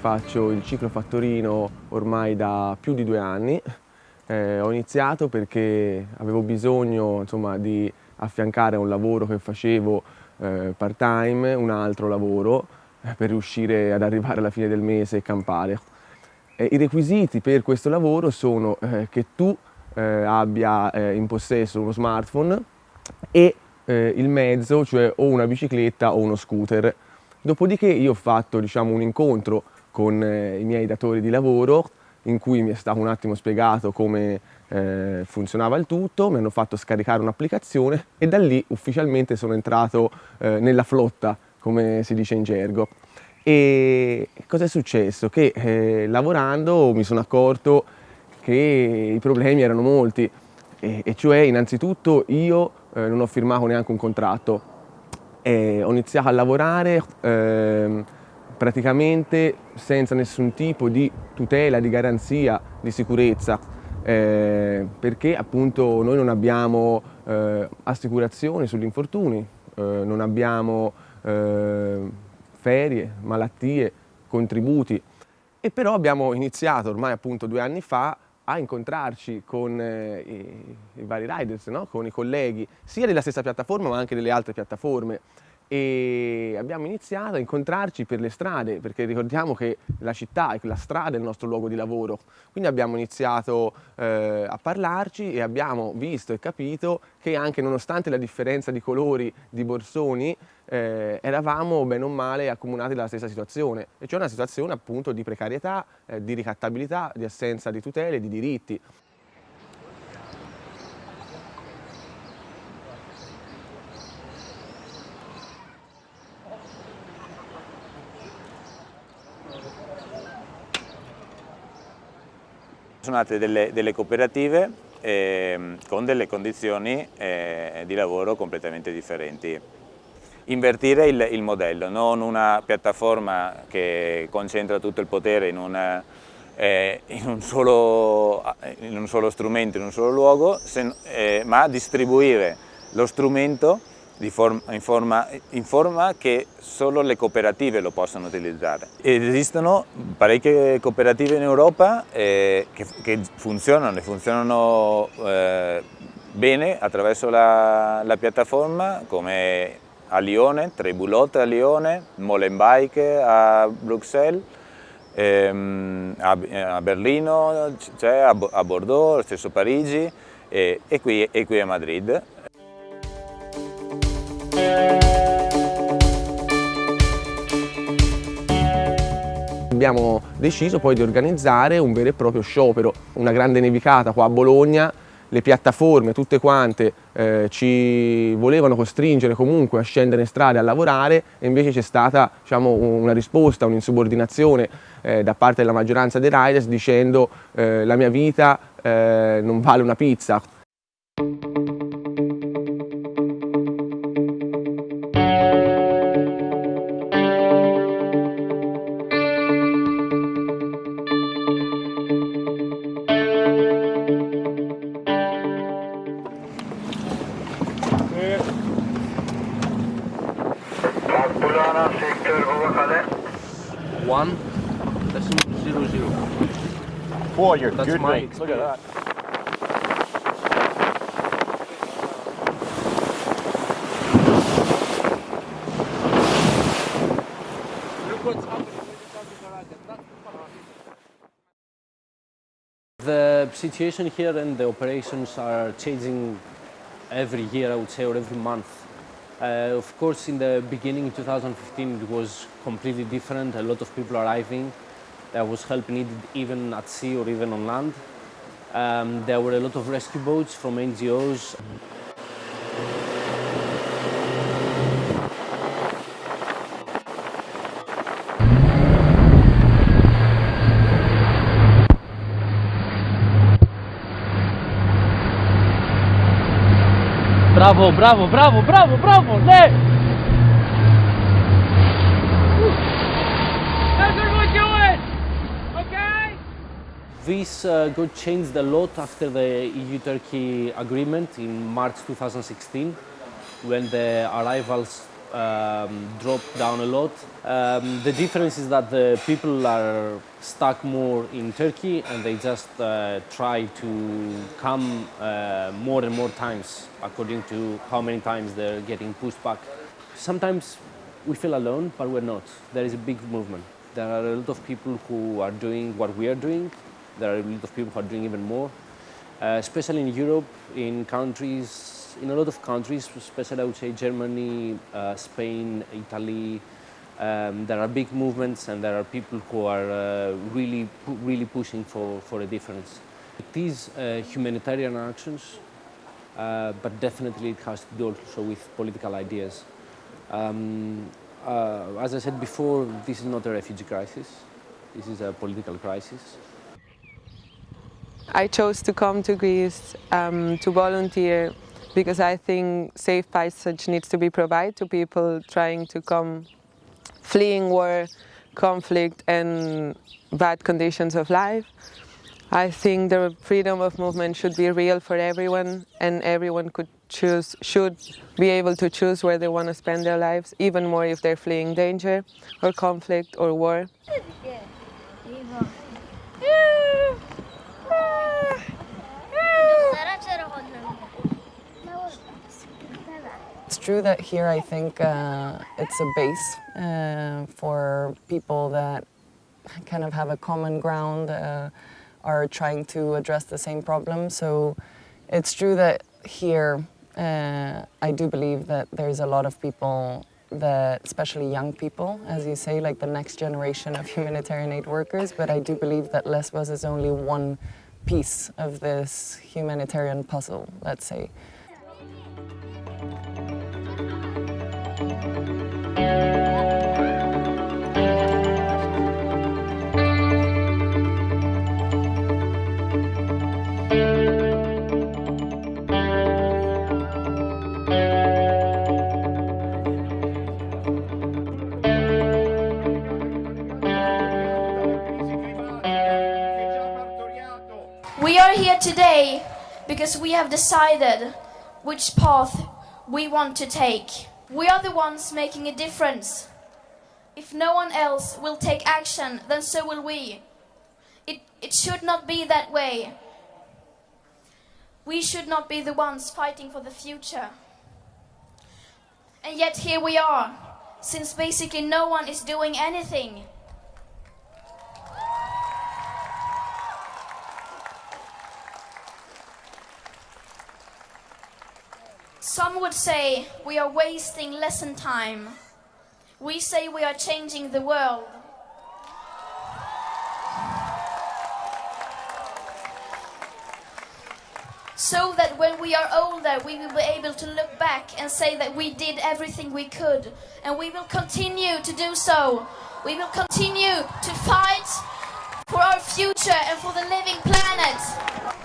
Faccio il ciclo fattorino ormai da più di due anni. Iniziato perché avevo bisogno insomma, di affiancare a un lavoro che facevo eh, part time un altro lavoro eh, per riuscire ad arrivare alla fine del mese e campare. I requisiti per questo lavoro sono eh, che tu eh, abbia in possesso uno smartphone e il mezzo, cioè o una bicicletta o uno scooter. Dopodiché io ho fatto diciamo, un incontro con i miei datori di lavoro in cui mi è stato un attimo spiegato come eh, funzionava il tutto, mi hanno fatto scaricare un'applicazione e da lì ufficialmente sono entrato eh, nella flotta, come si dice in gergo. E cosa è successo? Che eh, lavorando mi sono accorto che i problemi erano molti, e, e cioè innanzitutto io eh, non ho firmato neanche un contratto, ho iniziato a lavorare ehm, praticamente senza nessun tipo di tutela, di garanzia, di sicurezza, eh, perché appunto noi non abbiamo eh, assicurazioni sugli infortuni, eh, non abbiamo eh, ferie, malattie, contributi e però abbiamo iniziato ormai appunto due anni fa a incontrarci con eh, i, i, vari riders, no? con i colleghi sia della stessa piattaforma ma anche delle altre piattaforme e abbiamo iniziato a incontrarci per le strade perché ricordiamo che la città e la strada è il nostro luogo di lavoro quindi abbiamo iniziato eh, a parlarci e abbiamo visto e capito che anche nonostante la differenza di colori di borsoni eh, eravamo bene o male accomunati dalla stessa situazione e cioè una situazione appunto di precarietà, eh, di ricattabilità, di assenza di tutele, di diritti. Sono nate delle, delle cooperative eh, con delle condizioni eh, di lavoro completamente differenti. Invertire il, il, modello, non una piattaforma che concentra tutto il potere in, una, eh, in, un, solo, in un, solo, strumento, in un solo luogo, se, eh, ma distribuire lo strumento forma, in, forma, in, forma, che solo le cooperative lo possono utilizzare. Esistono parecchie cooperative in Europa eh, che, che, funzionano e funzionano eh, bene attraverso la, la, piattaforma come a Lione, Trebulot a Lione, Molenbeek a Bruxelles, ehm, a, a, Berlino, a, a Bordeaux, lo stesso Parigi e, e, qui, e qui a Madrid. Abbiamo deciso poi di organizzare un vero e proprio sciopero, una grande nevicata qua a Bologna, le piattaforme tutte quante eh, ci volevano costringere comunque a scendere in strada a lavorare e invece c'è stata diciamo, una risposta, un'insubordinazione eh, da parte della maggioranza dei riders dicendo eh, la mia vita eh, non vale una pizza. Boy, you're That's good my rates. Look at that. The situation here and the operations are changing every year, I would say, or every month. Uh, of course, in the beginning, in 2015, it was completely different. A lot of people arriving. There was help needed even at sea or even on land. Um, there were a lot of rescue boats from NGOs. Bravo, bravo, bravo, bravo, bravo, left! This uh, got changed a lot after the EU-Turkey agreement in March 2016 when the arrivals um, dropped down a lot. Um, the difference is that the people are stuck more in Turkey and they just uh, try to come uh, more and more times according to how many times they're getting pushed back. Sometimes we feel alone, but we're not. There is a big movement. There are a lot of people who are doing what we are doing. There are a lot of people who are doing even more, uh, especially in Europe, in countries in a lot of countries, especially I would say Germany, uh, Spain, Italy, um, there are big movements and there are people who are uh, really, really pushing for, for a difference. It is uh, humanitarian actions, uh, but definitely it has to do also with political ideas. Um, uh, as I said before, this is not a refugee crisis. This is a political crisis. I chose to come to Greece um, to volunteer because I think safe passage needs to be provided to people trying to come, fleeing war, conflict and bad conditions of life. I think the freedom of movement should be real for everyone and everyone could choose, should be able to choose where they want to spend their lives, even more if they're fleeing danger or conflict or war. It's true that here I think uh, it's a base uh, for people that kind of have a common ground, uh, are trying to address the same problem. So it's true that here uh, I do believe that there's a lot of people that, especially young people, as you say, like the next generation of humanitarian aid workers, but I do believe that Lesbos is only one piece of this humanitarian puzzle, let's say. Today because we have decided which path we want to take. We are the ones making a difference. If no one else will take action, then so will we. It, it should not be that way. We should not be the ones fighting for the future. And yet here we are, since basically no one is doing anything. Would say we are wasting lesson time. We say we are changing the world. So that when we are older, we will be able to look back and say that we did everything we could. And we will continue to do so. We will continue to fight for our future and for the living planet.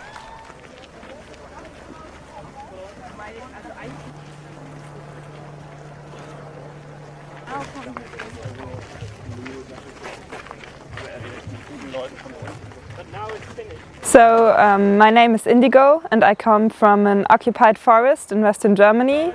So um, my name is Indigo and I come from an occupied forest in western Germany.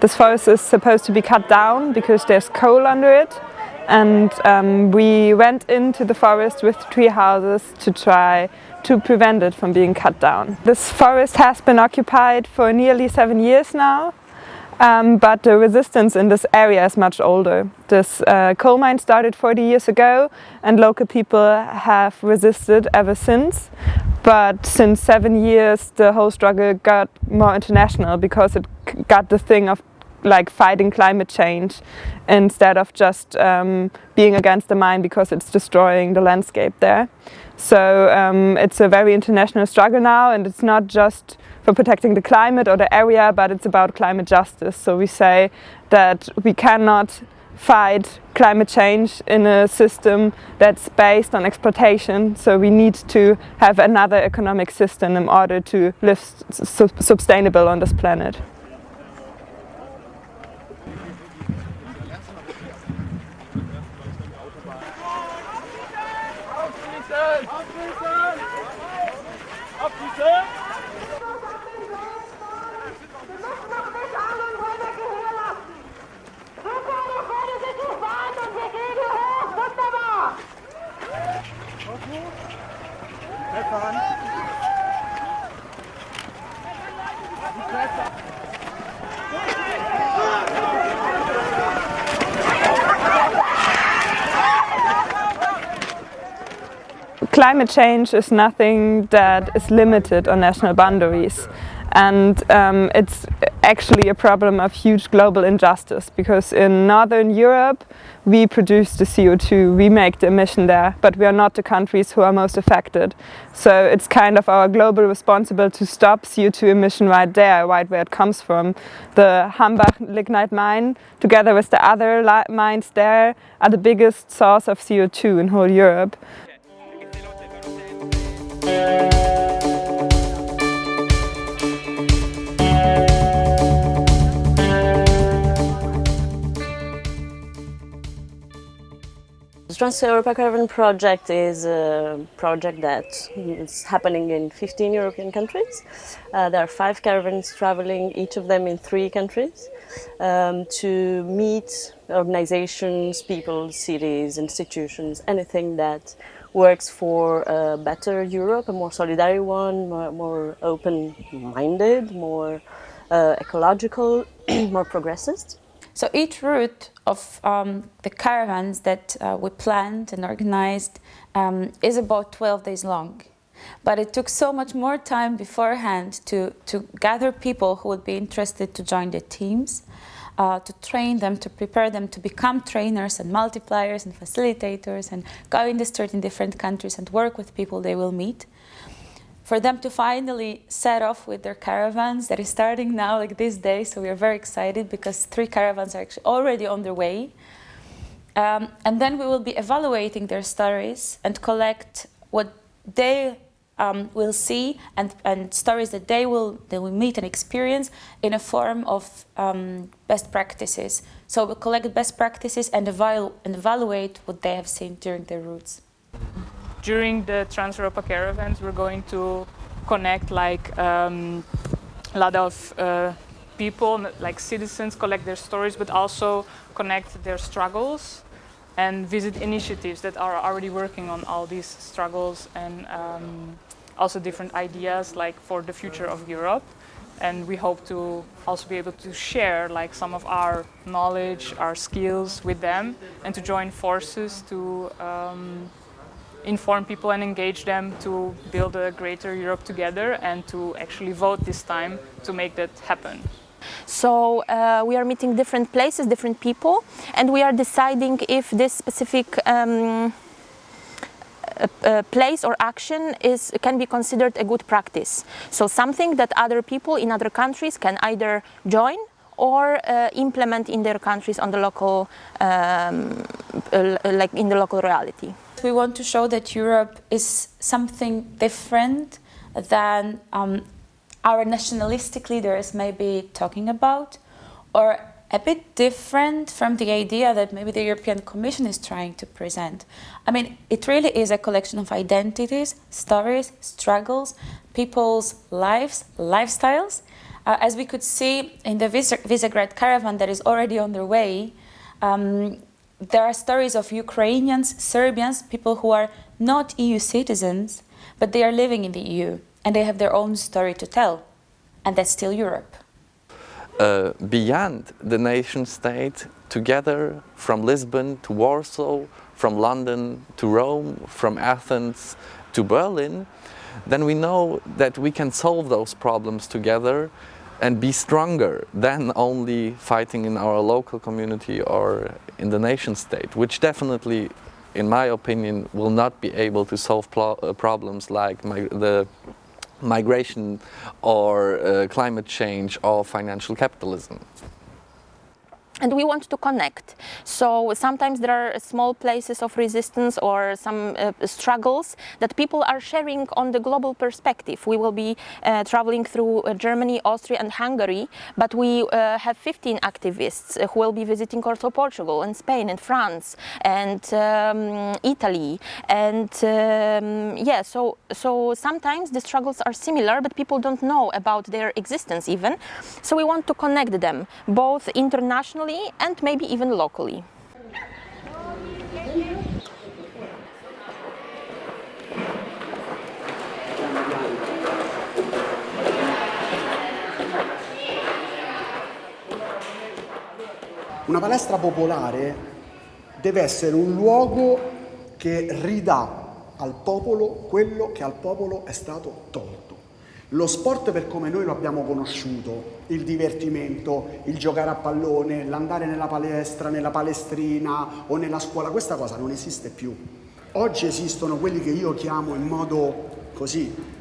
This forest is supposed to be cut down because there's coal under it and um, we went into the forest with tree houses to try to prevent it from being cut down. This forest has been occupied for nearly seven years now um, but the resistance in this area is much older. This uh, coal mine started 40 years ago and local people have resisted ever since. But since seven years the whole struggle got more international because it got the thing of like fighting climate change instead of just um, being against the mine because it's destroying the landscape there. So um, it's a very international struggle now and it's not just for protecting the climate or the area, but it's about climate justice. So we say that we cannot fight climate change in a system that's based on exploitation. So we need to have another economic system in order to live su sustainable on this planet. Climate change is nothing that is limited on national boundaries. And um, it's actually a problem of huge global injustice because in Northern Europe we produce the CO2, we make the emission there, but we are not the countries who are most affected. So it's kind of our global responsibility to stop CO2 emission right there, right where it comes from. The Hambach lignite mine, together with the other mines there, are the biggest source of CO2 in whole Europe. The Trans-Europa Caravan project is a project that is happening in 15 European countries. Uh, there are five caravans traveling, each of them in three countries, um, to meet organizations, people, cities, institutions, anything that works for a better Europe, a more solidary one, more, more open-minded, more uh, ecological, more progressist. So each route of um, the caravans that uh, we planned and organized um, is about 12 days long. But it took so much more time beforehand to, to gather people who would be interested to join the teams, uh, to train them, to prepare them to become trainers and multipliers and facilitators and go in the street in different countries and work with people they will meet for them to finally set off with their caravans that is starting now like this day. So we are very excited because three caravans are actually already on their way. Um, and then we will be evaluating their stories and collect what they um, will see and, and stories that they will, they will meet and experience in a form of um, best practices. So we'll collect best practices and, evalu and evaluate what they have seen during their routes during the Trans-Europa caravans, we're going to connect like um, a lot of uh, people, like citizens, collect their stories, but also connect their struggles and visit initiatives that are already working on all these struggles and um, also different ideas like for the future of Europe. And we hope to also be able to share like some of our knowledge, our skills with them and to join forces to um, inform people and engage them to build a greater Europe together and to actually vote this time to make that happen. So uh, we are meeting different places, different people, and we are deciding if this specific um, place or action is can be considered a good practice. So something that other people in other countries can either join or uh, implement in their countries on the local, um, uh, like in the local reality we want to show that Europe is something different than um, our nationalistic leaders may be talking about, or a bit different from the idea that maybe the European Commission is trying to present. I mean, it really is a collection of identities, stories, struggles, people's lives, lifestyles. Uh, as we could see in the Visegrad caravan that is already on their way, um, there are stories of Ukrainians, Serbians, people who are not EU citizens, but they are living in the EU and they have their own story to tell. And that's still Europe. Uh, beyond the nation state, together from Lisbon to Warsaw, from London to Rome, from Athens to Berlin, then we know that we can solve those problems together and be stronger than only fighting in our local community or in the nation state, which definitely, in my opinion, will not be able to solve uh, problems like the migration or uh, climate change or financial capitalism and we want to connect. So sometimes there are small places of resistance or some uh, struggles that people are sharing on the global perspective. We will be uh, traveling through uh, Germany, Austria and Hungary, but we uh, have 15 activists who will be visiting also Portugal and Spain and France and um, Italy. And um, yeah, so, so sometimes the struggles are similar, but people don't know about their existence even. So we want to connect them, both internationally globally and maybe even locally. Una palestra popolare deve essere un luogo che ridà al popolo quello che al popolo è stato tolto. Lo sport per come noi lo abbiamo conosciuto, il divertimento, il giocare a pallone, l'andare nella palestra, nella palestrina o nella scuola, questa cosa non esiste più. Oggi esistono quelli che io chiamo in modo così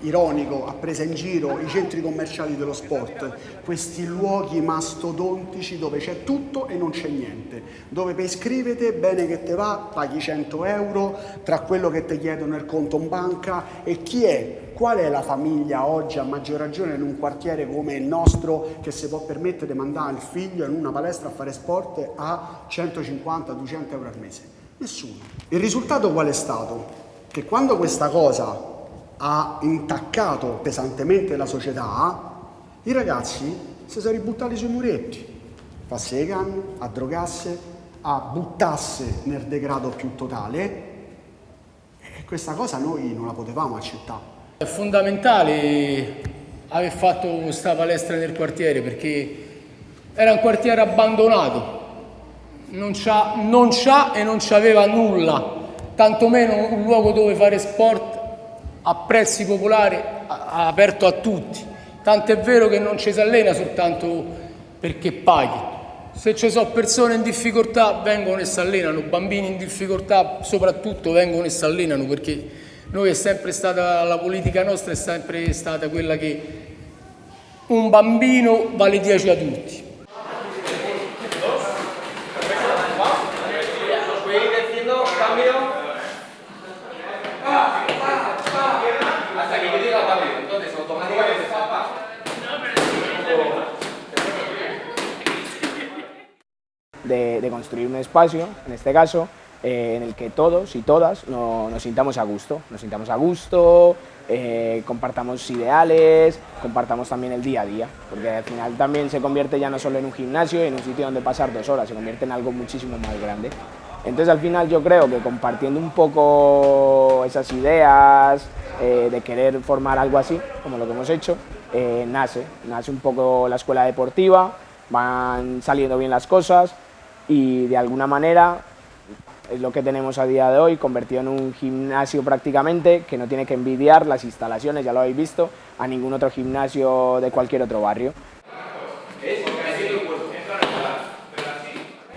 ironico, a presa in giro, i centri commerciali dello sport, questi luoghi mastodontici dove c'è tutto e non c'è niente, dove per iscrivete, bene che te va, paghi 100 euro, tra quello che ti chiedono il conto in banca e chi è Qual è la famiglia oggi, a maggior ragione in un quartiere come il nostro, che si può permettere di mandare il figlio in una palestra a fare sport a 150-200 euro al mese? Nessuno. Il risultato qual è stato? Che quando questa cosa ha intaccato pesantemente la società, i ragazzi si sono ributtati sui muretti, le canne, a drogasse, a buttasse nel degrado più totale e questa cosa noi non la potevamo accettare. È fondamentale aver fatto questa palestra nel quartiere perché era un quartiere abbandonato, non c'ha e non c'aveva nulla, tantomeno un luogo dove fare sport a prezzi popolari aperto a tutti. Tanto è vero che non ci si allena soltanto perché paghi. Se ci sono persone in difficoltà vengono e si allenano, bambini in difficoltà soprattutto vengono e si allenano perché noi è sempre stata, la politica nostra è sempre stata quella che un bambino vale 10 adulti. De, construir un espacio, en este caso, eh, en el que todos y todas no, nos sintamos a gusto, nos sintamos a gusto, eh, compartamos ideales, compartamos también el día a día, porque al final también se convierte ya no solo en un gimnasio en un sitio donde pasar dos horas, se convierte en algo muchísimo más grande. Entonces al final yo creo que compartiendo un poco esas ideas eh, de querer formar algo así, como lo que hemos hecho, nace, nace un poco la escuela deportiva, van saliendo bien las cosas y de alguna manera es lo que tenemos a día de hoy, convertido en un gimnasio prácticamente, que no tiene que envidiar las instalaciones, ya lo habéis visto, a ningún otro gimnasio de cualquier otro barrio.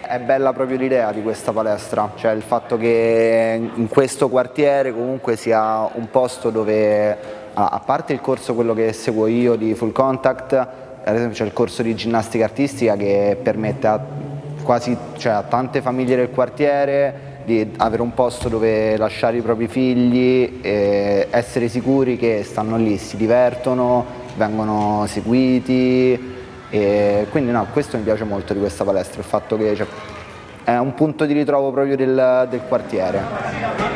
È bella proprio l'idea di questa palestra, cioè il fatto che in questo quartiere comunque sia un posto dove, a parte il corso quello che seguo io di full contact, ad esempio c'è il corso di ginnastica artistica che permette a quasi cioè, a tante famiglie del quartiere di avere un posto dove lasciare i propri figli essere sicuri che stanno lì, si divertono, vengono seguiti quindi no, questo mi piace molto di questa palestra, il fatto che cioè, è un punto di ritrovo proprio del, del quartiere.